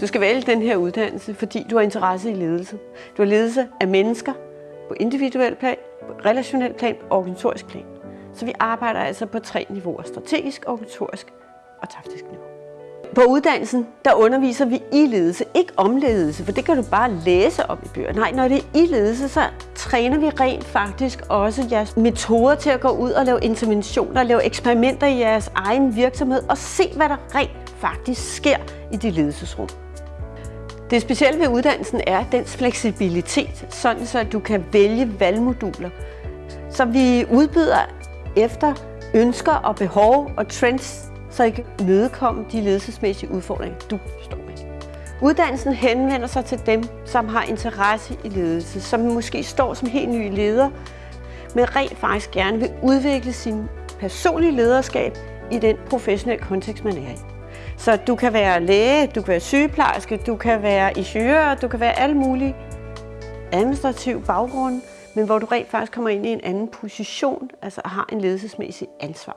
Du skal vælge den her uddannelse, fordi du har interesse i ledelse. Du har ledelse af mennesker på individuel plan, på relationel plan og organisatorisk plan. Så vi arbejder altså på tre niveauer. Strategisk, organisatorisk og taktisk niveau. På uddannelsen, der underviser vi i ledelse, ikke om ledelse, for det kan du bare læse om i bøger. Nej, når det er i ledelse, så træner vi rent faktisk også jeres metoder til at gå ud og lave interventioner, lave eksperimenter i jeres egen virksomhed og se, hvad der rent faktisk sker i de ledelsesrum. Det specielle ved uddannelsen er dens fleksibilitet, sådan så du kan vælge valgmoduler. Så vi udbyder efter ønsker og behov og trends, så I kan mødekomme de ledelsesmæssige udfordringer, du står med. Uddannelsen henvender sig til dem, som har interesse i ledelse, som måske står som helt nye leder, men rent faktisk gerne vil udvikle sin personlige lederskab i den professionelle kontekst, man er i. Så du kan være læge, du kan være sygeplejerske, du kan være ingeniør, du kan være alle mulige administrativ baggrund, men hvor du rent faktisk kommer ind i en anden position, altså har en ledelsesmæssig ansvar.